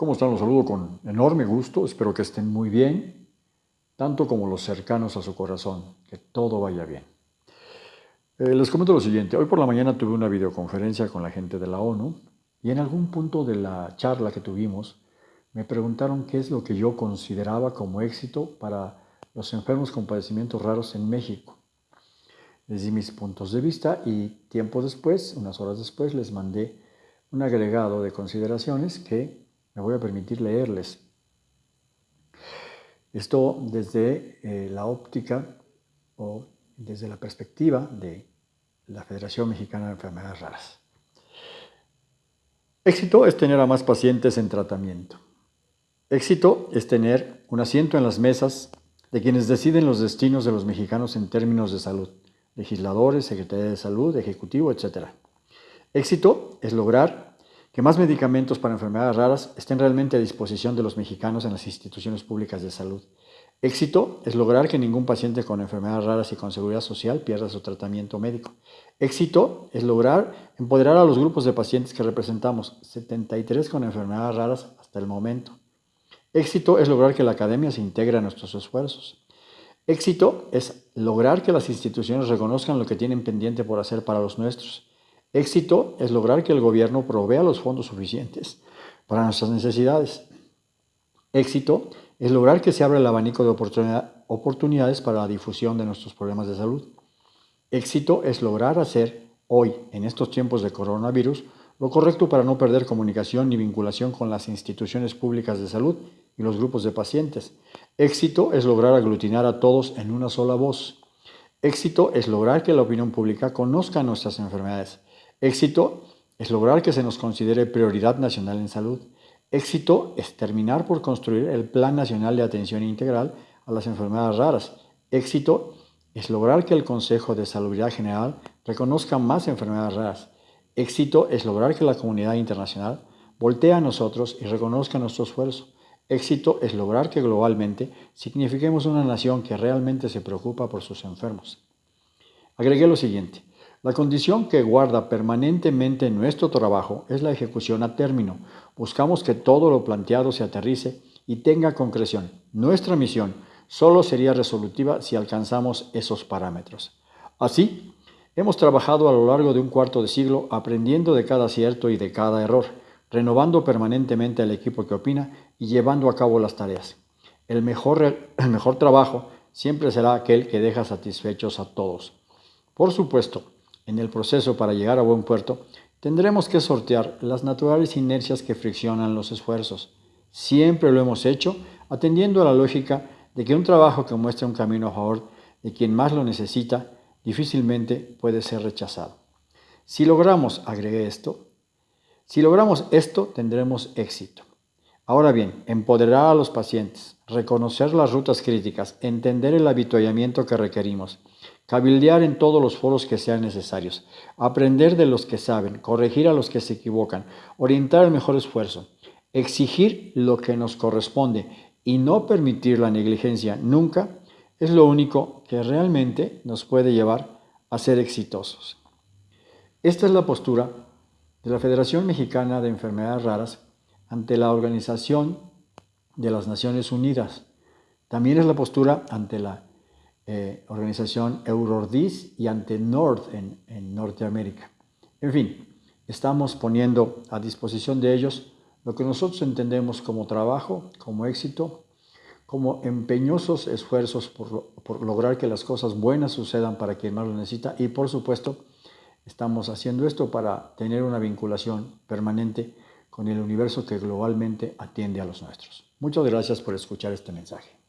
¿Cómo están? Los saludo con enorme gusto, espero que estén muy bien, tanto como los cercanos a su corazón, que todo vaya bien. Eh, les comento lo siguiente, hoy por la mañana tuve una videoconferencia con la gente de la ONU y en algún punto de la charla que tuvimos me preguntaron qué es lo que yo consideraba como éxito para los enfermos con padecimientos raros en México. Les di mis puntos de vista y tiempo después, unas horas después, les mandé un agregado de consideraciones que me voy a permitir leerles. Esto desde eh, la óptica o desde la perspectiva de la Federación Mexicana de Enfermedades Raras. Éxito es tener a más pacientes en tratamiento. Éxito es tener un asiento en las mesas de quienes deciden los destinos de los mexicanos en términos de salud, legisladores, secretaría de salud, ejecutivo, etc. Éxito es lograr que más medicamentos para enfermedades raras estén realmente a disposición de los mexicanos en las instituciones públicas de salud. Éxito es lograr que ningún paciente con enfermedades raras y con seguridad social pierda su tratamiento médico. Éxito es lograr empoderar a los grupos de pacientes que representamos, 73 con enfermedades raras hasta el momento. Éxito es lograr que la academia se integre a nuestros esfuerzos. Éxito es lograr que las instituciones reconozcan lo que tienen pendiente por hacer para los nuestros. Éxito es lograr que el gobierno provea los fondos suficientes para nuestras necesidades. Éxito es lograr que se abra el abanico de oportunidades para la difusión de nuestros problemas de salud. Éxito es lograr hacer hoy, en estos tiempos de coronavirus, lo correcto para no perder comunicación ni vinculación con las instituciones públicas de salud y los grupos de pacientes. Éxito es lograr aglutinar a todos en una sola voz. Éxito es lograr que la opinión pública conozca nuestras enfermedades Éxito es lograr que se nos considere prioridad nacional en salud. Éxito es terminar por construir el Plan Nacional de Atención Integral a las Enfermedades Raras. Éxito es lograr que el Consejo de Salubridad General reconozca más enfermedades raras. Éxito es lograr que la comunidad internacional voltee a nosotros y reconozca nuestro esfuerzo. Éxito es lograr que globalmente signifiquemos una nación que realmente se preocupa por sus enfermos. Agregué lo siguiente. La condición que guarda permanentemente nuestro trabajo es la ejecución a término. Buscamos que todo lo planteado se aterrice y tenga concreción. Nuestra misión solo sería resolutiva si alcanzamos esos parámetros. Así, hemos trabajado a lo largo de un cuarto de siglo aprendiendo de cada acierto y de cada error, renovando permanentemente al equipo que opina y llevando a cabo las tareas. El mejor, el mejor trabajo siempre será aquel que deja satisfechos a todos. Por supuesto, en el proceso para llegar a buen puerto, tendremos que sortear las naturales inercias que friccionan los esfuerzos. Siempre lo hemos hecho atendiendo a la lógica de que un trabajo que muestra un camino a favor de quien más lo necesita difícilmente puede ser rechazado. Si logramos, agregué esto, si logramos esto tendremos éxito. Ahora bien, empoderar a los pacientes, reconocer las rutas críticas, entender el habituallamiento que requerimos, cabildear en todos los foros que sean necesarios, aprender de los que saben, corregir a los que se equivocan, orientar el mejor esfuerzo, exigir lo que nos corresponde y no permitir la negligencia nunca es lo único que realmente nos puede llevar a ser exitosos. Esta es la postura de la Federación Mexicana de Enfermedades Raras ante la Organización de las Naciones Unidas. También es la postura ante la eh, organización Eurordis y ante Nord en, en Norteamérica. En fin, estamos poniendo a disposición de ellos lo que nosotros entendemos como trabajo, como éxito, como empeñosos esfuerzos por, por, lograr que las cosas buenas sucedan para quien más lo necesita y por supuesto estamos haciendo esto para tener una vinculación permanente con el universo que globalmente atiende a los nuestros. Muchas gracias por escuchar este mensaje.